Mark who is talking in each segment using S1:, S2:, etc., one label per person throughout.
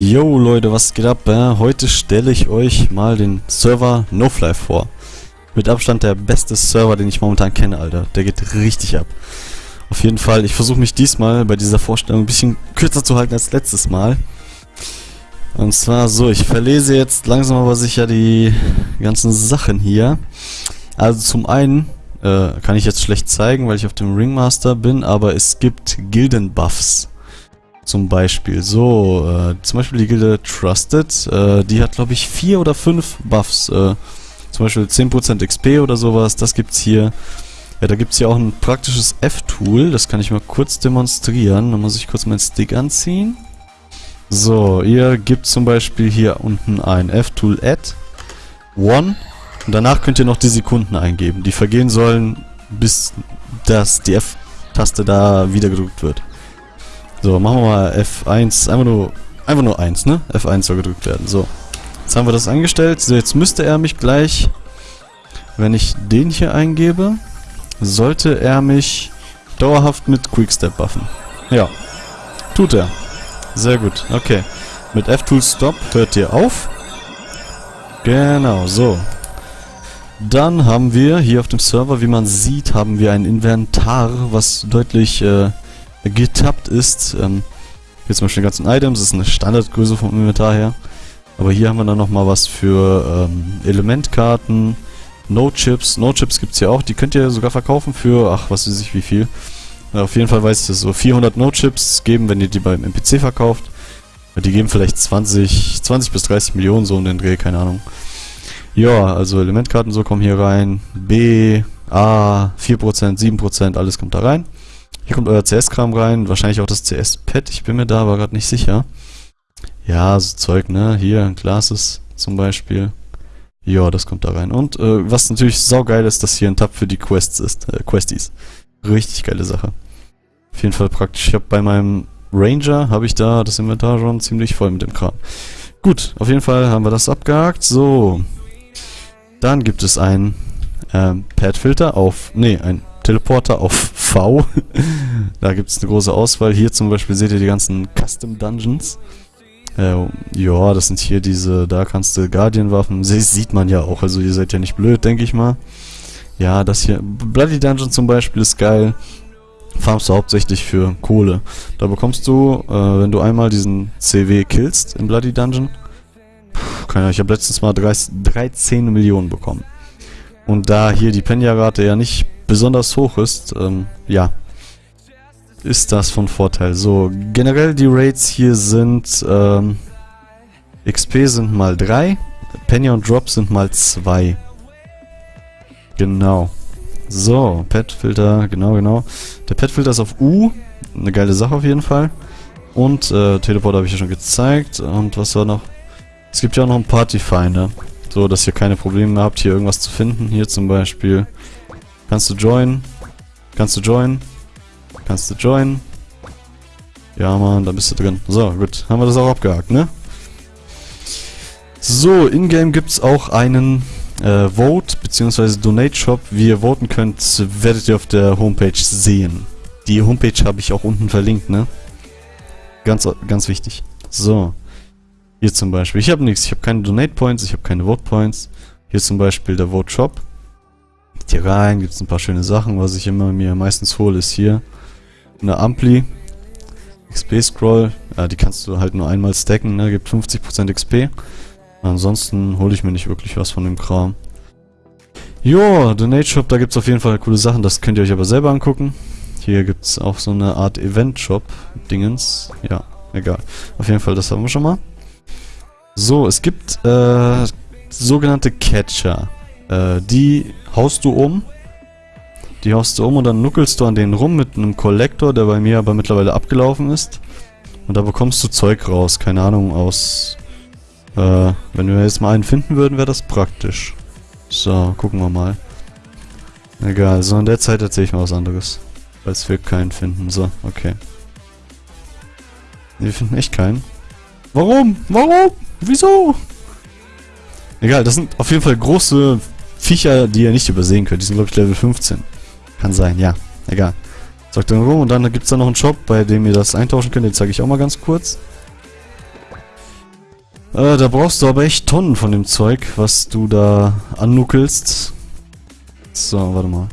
S1: Yo Leute, was geht ab? Heute stelle ich euch mal den Server NoFly vor. Mit Abstand der beste Server, den ich momentan kenne, Alter. Der geht richtig ab. Auf jeden Fall, ich versuche mich diesmal bei dieser Vorstellung ein bisschen kürzer zu halten als letztes Mal. Und zwar so, ich verlese jetzt langsam aber sicher die ganzen Sachen hier. Also zum einen äh, kann ich jetzt schlecht zeigen, weil ich auf dem Ringmaster bin, aber es gibt Gildenbuffs. Zum Beispiel. So, äh, zum Beispiel die Gilde Trusted, äh, die hat glaube ich vier oder fünf Buffs. Äh, zum Beispiel 10% XP oder sowas, das gibt's hier. Ja, da gibt's hier auch ein praktisches F-Tool, das kann ich mal kurz demonstrieren. Da muss ich kurz meinen Stick anziehen. So, ihr gibt zum Beispiel hier unten ein F-Tool Add One und danach könnt ihr noch die Sekunden eingeben, die vergehen sollen, bis das die F-Taste da wieder gedrückt wird. So, machen wir mal F1, einfach nur, einfach nur 1, ne? F1 soll gedrückt werden. So, jetzt haben wir das angestellt. So, jetzt müsste er mich gleich, wenn ich den hier eingebe, sollte er mich dauerhaft mit Quickstep buffen. Ja, tut er. Sehr gut, okay. Mit F-Tool Stop hört ihr auf. Genau, so. Dann haben wir hier auf dem Server, wie man sieht, haben wir ein Inventar, was deutlich äh, getappt ist. Ähm, hier zum Beispiel die ganzen Items, das ist eine Standardgröße vom Inventar her. Aber hier haben wir dann nochmal was für ähm, Elementkarten, No-Chips. No-Chips gibt es ja auch, die könnt ihr sogar verkaufen für, ach, was weiß ich wie viel. Ja, auf jeden Fall weiß ich das so. 400 No-Chips geben, wenn ihr die beim NPC verkauft. Die geben vielleicht 20, 20 bis 30 Millionen so um den Dreh, keine Ahnung. Ja, also Elementkarten so kommen hier rein. B, A, 4%, 7%, alles kommt da rein. Hier kommt euer CS-Kram rein, wahrscheinlich auch das CS-Pad, ich bin mir da aber gerade nicht sicher. Ja, so Zeug, ne? Hier, Classes zum Beispiel. Ja, das kommt da rein. Und äh, was natürlich saugeil ist, dass hier ein Tab für die Quests ist, äh, Questies. Richtig geile Sache. Auf jeden Fall praktisch. Ich habe bei meinem Ranger, habe ich da das Inventar schon ziemlich voll mit dem Kram. Gut, auf jeden Fall haben wir das abgehakt. So. Dann gibt es ein ähm, Pad-Filter auf, nee, ein Teleporter auf V. da gibt es eine große Auswahl. Hier zum Beispiel seht ihr die ganzen Custom Dungeons. Äh, ja, das sind hier diese, da kannst du Guardian-Waffen, sieht man ja auch, also ihr seid ja nicht blöd, denke ich mal. Ja, das hier, Bloody Dungeon zum Beispiel ist geil. Farmst du hauptsächlich für Kohle. Da bekommst du, äh, wenn du einmal diesen CW killst im Bloody Dungeon, keine Ahnung, ich habe letztens mal 13 Millionen bekommen. Und da hier die Penya-Rate ja nicht besonders hoch ist, ähm, ja, ist das von Vorteil. So, generell die Rates hier sind, ähm, XP sind mal 3, Penny und Drop sind mal 2. Genau. So, Pet-Filter, genau, genau. Der Pet-Filter ist auf U, eine geile Sache auf jeden Fall. Und, äh, Teleport habe ich ja schon gezeigt. Und was war noch? Es gibt ja auch noch einen Party-Finder. So, dass ihr keine Probleme habt, hier irgendwas zu finden. Hier zum Beispiel Kannst du joinen? Kannst du joinen? Kannst du joinen? Ja, Mann, da bist du drin. So, gut. Haben wir das auch abgehakt, ne? So, in-game gibt es auch einen äh, Vote bzw. Donate Shop. Wie ihr voten könnt, werdet ihr auf der Homepage sehen. Die Homepage habe ich auch unten verlinkt, ne? Ganz, ganz wichtig. So. Hier zum Beispiel. Ich habe nichts. Ich habe keine Donate Points, ich habe keine Vote Points. Hier zum Beispiel der Vote Geht hier rein, gibt es ein paar schöne Sachen. Was ich immer mir meistens hole, ist hier eine Ampli. XP Scroll. Ja, die kannst du halt nur einmal stacken, ne? Gibt 50% XP. Ansonsten hole ich mir nicht wirklich was von dem Kram. Jo, Donate Shop, da gibt es auf jeden Fall coole Sachen. Das könnt ihr euch aber selber angucken. Hier gibt es auch so eine Art Event Shop. Dingens. Ja, egal. Auf jeden Fall, das haben wir schon mal. So, es gibt äh, sogenannte Catcher. Äh, die haust du um. Die haust du um und dann nuckelst du an denen rum mit einem Kollektor, der bei mir aber mittlerweile abgelaufen ist. Und da bekommst du Zeug raus. Keine Ahnung, aus... Äh, wenn wir jetzt mal einen finden würden, wäre das praktisch. So, gucken wir mal. Egal, so in der Zeit erzähle ich mal was anderes. Falls wir keinen finden. So, okay. Wir finden echt keinen. Warum? Warum? Wieso? Egal, das sind auf jeden Fall große Viecher, die ihr nicht übersehen könnt. Die sind, glaube ich, Level 15. Kann sein, ja. Egal. Sagt dann rum und dann gibt es da noch einen Shop, bei dem ihr das eintauschen könnt. Den zeige ich auch mal ganz kurz. Äh, da brauchst du aber echt Tonnen von dem Zeug, was du da annuckelst. So, warte mal.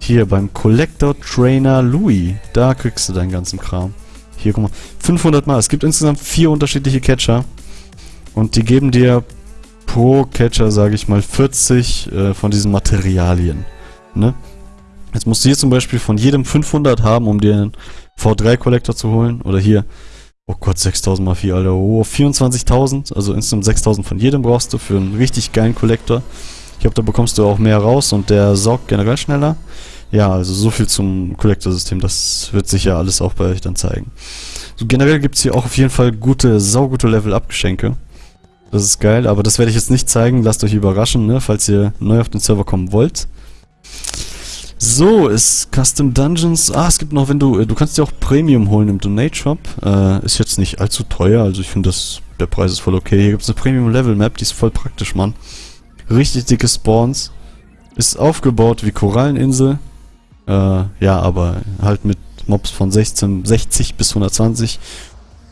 S1: Hier beim Collector Trainer Louis. Da kriegst du deinen ganzen Kram. Hier, guck mal. 500 Mal. Es gibt insgesamt vier unterschiedliche Catcher. Und die geben dir pro Catcher, sage ich mal, 40 äh, von diesen Materialien. Ne? Jetzt musst du hier zum Beispiel von jedem 500 haben, um dir einen V3-Collector zu holen. Oder hier, oh Gott, 6000 mal 4, Alter. Oh, 24.000. Also insgesamt 6000 von jedem brauchst du für einen richtig geilen Collector. Ich glaube, da bekommst du auch mehr raus und der saugt generell schneller. Ja, also so viel zum Collector-System. Das wird sich ja alles auch bei euch dann zeigen. So, generell gibt's hier auch auf jeden Fall gute, saugute Level-Up-Geschenke. Das ist geil, aber das werde ich jetzt nicht zeigen. Lasst euch überraschen, ne, falls ihr neu auf den Server kommen wollt. So, ist Custom Dungeons. Ah, es gibt noch, wenn du, du kannst dir auch Premium holen im Donate Shop. Äh, ist jetzt nicht allzu teuer, also ich finde das, der Preis ist voll okay. Hier gibt es eine Premium Level Map, die ist voll praktisch, Mann. Richtig dicke Spawns. Ist aufgebaut wie Koralleninsel. Äh, ja, aber halt mit Mobs von 16, 60 bis 120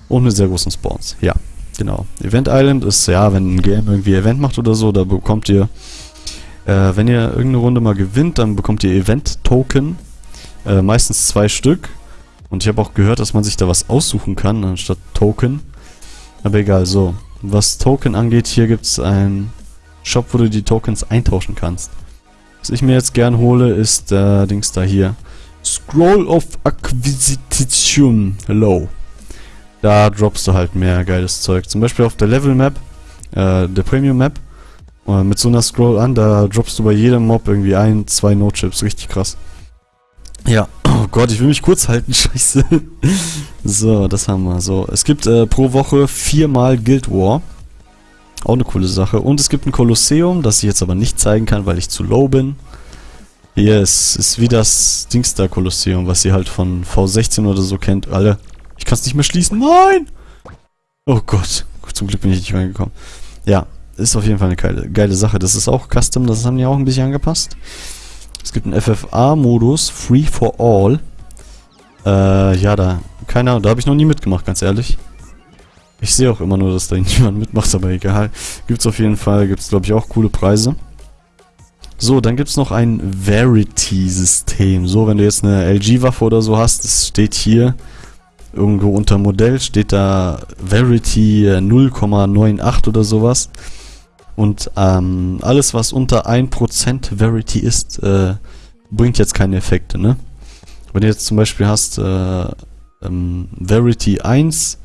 S1: und mit sehr großen Spawns. Ja, genau. Event Island ist, ja, wenn ein Game irgendwie Event macht oder so, da bekommt ihr, äh, wenn ihr irgendeine Runde mal gewinnt, dann bekommt ihr Event-Token. Äh, meistens zwei Stück. Und ich habe auch gehört, dass man sich da was aussuchen kann, anstatt Token. Aber egal, so. Was Token angeht, hier gibt es ein Shop, wo du die Tokens eintauschen kannst. Was ich mir jetzt gern hole, ist äh, Dings da hier. Scroll of Acquisition Low. Da droppst du halt mehr geiles Zeug. Zum Beispiel auf der Level Map, äh, der Premium Map. Äh, mit so einer Scroll an, da droppst du bei jedem Mob irgendwie ein, zwei No-Chips. Richtig krass. Ja, oh Gott, ich will mich kurz halten, scheiße. so, das haben wir. So, es gibt äh, pro Woche viermal Guild War. Auch eine coole Sache. Und es gibt ein Kolosseum, das ich jetzt aber nicht zeigen kann, weil ich zu low bin. Ist, ist wie das Dingster Kolosseum, was ihr halt von V16 oder so kennt. Alle. Ich kann es nicht mehr schließen. Nein! Oh Gott. Zum Glück bin ich nicht reingekommen. Ja, ist auf jeden Fall eine geile, geile Sache. Das ist auch Custom, das haben die auch ein bisschen angepasst. Es gibt einen FFA-Modus, Free for All. Äh, ja, da, keine Ahnung, da habe ich noch nie mitgemacht, ganz ehrlich. Ich sehe auch immer nur, dass da niemand mitmacht, aber egal. Gibt's auf jeden Fall, gibt's glaube ich auch coole Preise. So, dann gibt's noch ein Verity-System. So, wenn du jetzt eine LG-Waffe oder so hast, das steht hier irgendwo unter Modell, steht da Verity 0,98 oder sowas. Und ähm, alles, was unter 1% Verity ist, äh, bringt jetzt keine Effekte, ne? Wenn du jetzt zum Beispiel hast äh, ähm, Verity 1,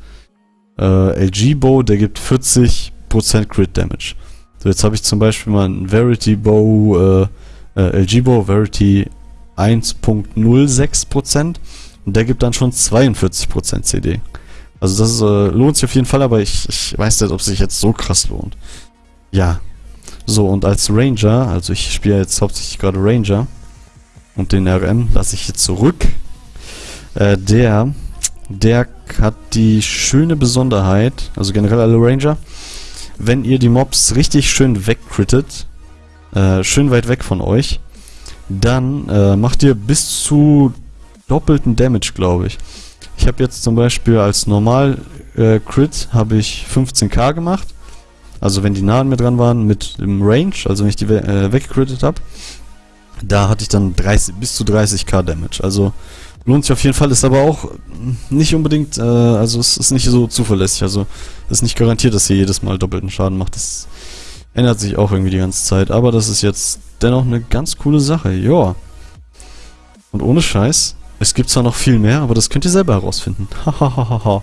S1: äh, LG Bow, der gibt 40% Crit Damage. So, jetzt habe ich zum Beispiel mal einen Verity Bow, äh, äh, LG Bow, Verity 1.06% und der gibt dann schon 42% CD. Also das äh, lohnt sich auf jeden Fall, aber ich, ich weiß nicht, ob es sich jetzt so krass lohnt. Ja. So, und als Ranger, also ich spiele jetzt hauptsächlich gerade Ranger und den RM lasse ich jetzt zurück. Äh, der der hat die schöne Besonderheit, also generell alle Ranger, wenn ihr die Mobs richtig schön wegcrittet, äh, schön weit weg von euch, dann äh, macht ihr bis zu doppelten Damage, glaube ich. Ich habe jetzt zum Beispiel als normal äh, Crit habe ich 15k gemacht. Also wenn die nahen mir dran waren mit dem Range, also wenn ich die we äh, weggecrittet habe, da hatte ich dann 30, bis zu 30k Damage. Also Lohnt sich auf jeden Fall, ist aber auch nicht unbedingt, äh, also es ist nicht so zuverlässig, also es ist nicht garantiert, dass ihr jedes Mal doppelten Schaden macht. Das ändert sich auch irgendwie die ganze Zeit, aber das ist jetzt dennoch eine ganz coole Sache, ja. Und ohne Scheiß, es gibt zwar noch viel mehr, aber das könnt ihr selber herausfinden. Hahaha.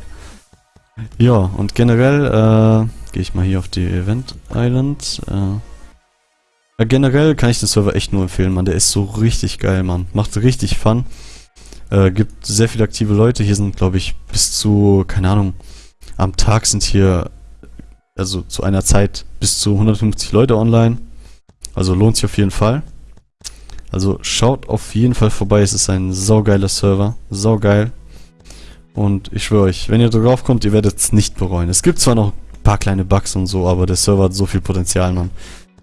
S1: ja, und generell, äh, gehe ich mal hier auf die Event Island, äh, generell kann ich den Server echt nur empfehlen, man, der ist so richtig geil, man. Macht richtig Fun. Äh, gibt sehr viele aktive Leute. Hier sind, glaube ich, bis zu, keine Ahnung, am Tag sind hier, also zu einer Zeit, bis zu 150 Leute online. Also lohnt sich auf jeden Fall. Also schaut auf jeden Fall vorbei. Es ist ein saugeiler Server. Saugeil. Und ich schwöre euch, wenn ihr drauf kommt, ihr werdet es nicht bereuen. Es gibt zwar noch ein paar kleine Bugs und so, aber der Server hat so viel Potenzial, man.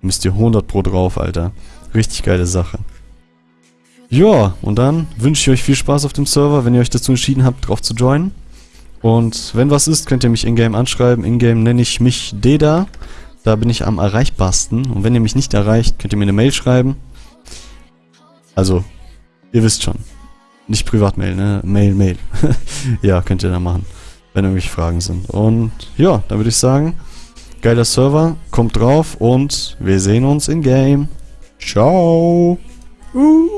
S1: Müsst ihr 100 pro drauf, Alter. Richtig geile Sache. Ja, und dann wünsche ich euch viel Spaß auf dem Server, wenn ihr euch dazu entschieden habt, drauf zu joinen. Und wenn was ist, könnt ihr mich in-game anschreiben. In-game nenne ich mich Deda. Da bin ich am erreichbarsten. Und wenn ihr mich nicht erreicht, könnt ihr mir eine Mail schreiben. Also, ihr wisst schon. Nicht Privatmail, ne? Mail, Mail. ja, könnt ihr da machen. Wenn irgendwelche Fragen sind. Und ja, dann würde ich sagen, geiler Server, kommt drauf und wir sehen uns in-game. Ciao. Uh.